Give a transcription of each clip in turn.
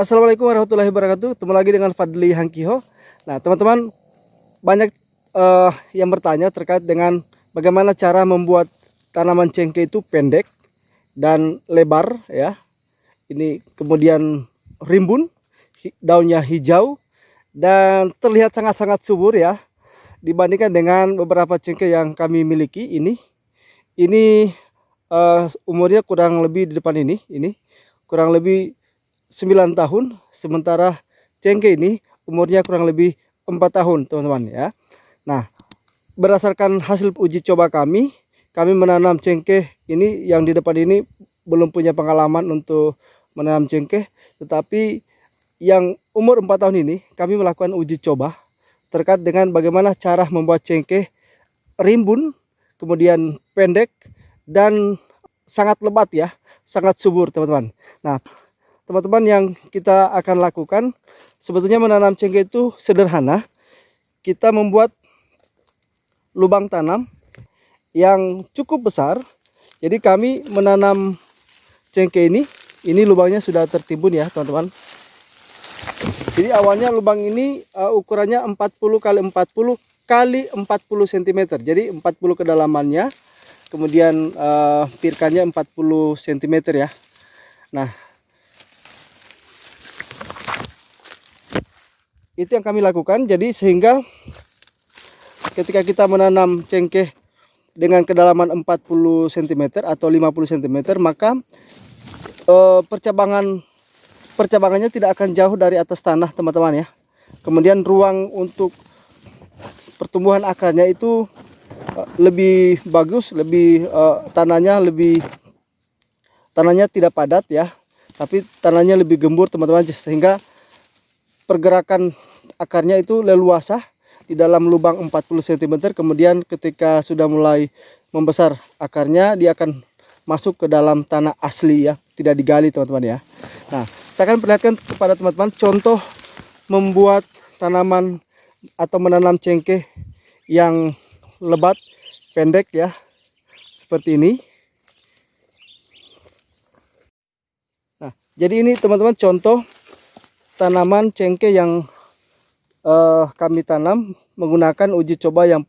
Assalamualaikum warahmatullahi wabarakatuh. Ketemu lagi dengan Fadli Hangkiho. Nah, teman-teman banyak uh, yang bertanya terkait dengan bagaimana cara membuat tanaman cengkeh itu pendek dan lebar ya. Ini kemudian rimbun, daunnya hijau dan terlihat sangat-sangat subur ya dibandingkan dengan beberapa cengkeh yang kami miliki ini. Ini uh, umurnya kurang lebih di depan ini, ini kurang lebih 9 tahun sementara cengkeh ini umurnya kurang lebih 4 tahun teman-teman ya. Nah berdasarkan hasil uji coba kami kami menanam cengkeh ini yang di depan ini belum punya pengalaman untuk menanam cengkeh tetapi yang umur 4 tahun ini kami melakukan uji coba terkait dengan bagaimana cara membuat cengkeh rimbun kemudian pendek dan sangat lebat ya sangat subur teman-teman. Nah teman-teman yang kita akan lakukan sebetulnya menanam cengkeh itu sederhana. Kita membuat lubang tanam yang cukup besar. Jadi kami menanam cengkeh ini. Ini lubangnya sudah tertimbun ya teman-teman. Jadi awalnya lubang ini uh, ukurannya 40 kali 40 kali 40 cm jadi 40 kedalamannya. Kemudian uh, pirkannya 40 cm ya. Nah itu yang kami lakukan. Jadi sehingga ketika kita menanam cengkeh dengan kedalaman 40 cm atau 50 cm maka e, percabangan percabangannya tidak akan jauh dari atas tanah teman-teman ya. Kemudian ruang untuk pertumbuhan akarnya itu e, lebih bagus lebih e, tanahnya lebih tanahnya tidak padat ya. Tapi tanahnya lebih gembur teman-teman sehingga pergerakan akarnya itu leluasa di dalam lubang 40 cm kemudian ketika sudah mulai membesar akarnya dia akan masuk ke dalam tanah asli ya tidak digali teman-teman ya. Nah saya akan perlihatkan kepada teman-teman contoh membuat tanaman atau menanam cengkeh yang lebat pendek ya seperti ini. Nah jadi ini teman-teman contoh tanaman cengkeh yang uh, kami tanam menggunakan uji coba yang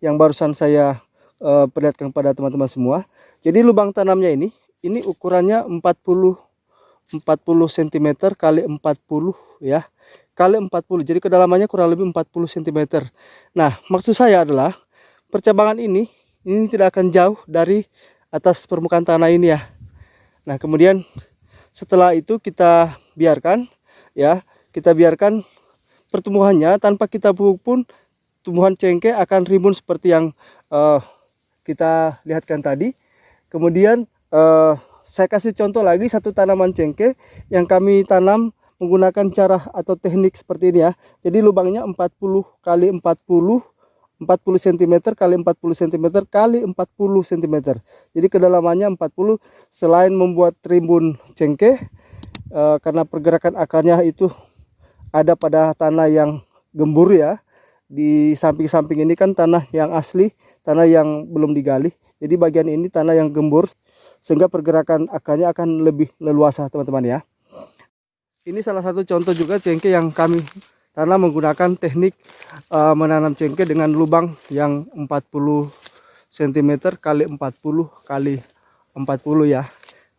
yang barusan saya uh, perlihatkan pada teman-teman semua. Jadi lubang tanamnya ini ini ukurannya 40 40 cm kali 40 ya. Kali 40. Jadi kedalamannya kurang lebih 40 cm. Nah, maksud saya adalah percabangan ini ini tidak akan jauh dari atas permukaan tanah ini ya. Nah, kemudian setelah itu kita biarkan ya. Kita biarkan pertumbuhannya tanpa kita pupuk pun tumbuhan cengkeh akan rimbun seperti yang uh, kita lihatkan tadi. Kemudian uh, saya kasih contoh lagi satu tanaman cengkeh yang kami tanam menggunakan cara atau teknik seperti ini ya. Jadi lubangnya 40 kali 40 40 cm kali 40 cm kali 40 cm jadi kedalamannya 40 selain membuat rimbun cengkeh uh, karena pergerakan akarnya itu ada pada tanah yang gembur ya. Di samping-samping ini kan tanah yang asli tanah yang belum digali. Jadi bagian ini tanah yang gembur sehingga pergerakan akarnya akan lebih leluasa teman-teman ya. Ini salah satu contoh juga cengkeh yang kami tanam menggunakan teknik uh, menanam cengkeh dengan lubang yang 40 cm kali 40 kali 40 ya.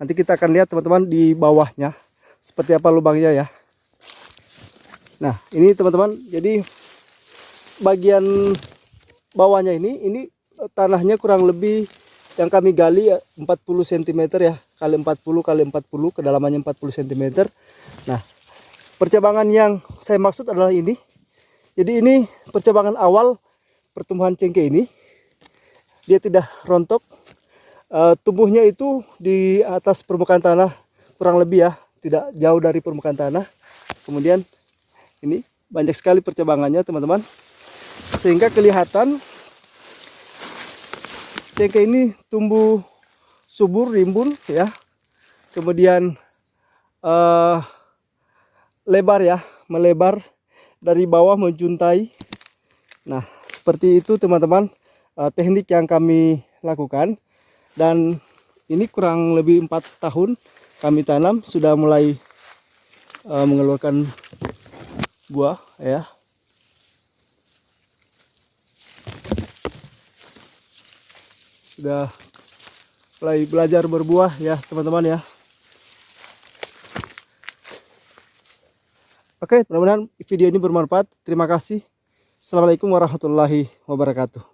Nanti kita akan lihat teman-teman di bawahnya seperti apa lubangnya ya? Nah ini teman-teman jadi bagian bawahnya ini ini eh, tanahnya kurang lebih yang kami gali 40 cm ya kali 40 kali 40 kedalamannya 40 cm nah percabangan yang saya maksud adalah ini. Jadi ini percabangan awal pertumbuhan cengkeh ini. Dia tidak rontok. Uh, tumbuhnya itu di atas permukaan tanah kurang lebih ya tidak jauh dari permukaan tanah. Kemudian ini banyak sekali percabangannya teman-teman. Sehingga kelihatan cengkeh ini tumbuh subur rimbun ya. Kemudian uh, lebar ya. Melebar dari bawah menjuntai. Nah seperti itu teman-teman uh, teknik yang kami lakukan. Dan ini kurang lebih empat tahun kami tanam sudah mulai eh, mengeluarkan buah ya. Sudah mulai belajar berbuah ya teman-teman ya. Oke, mudah-mudahan video ini bermanfaat. Terima kasih. Assalamualaikum warahmatullahi wabarakatuh.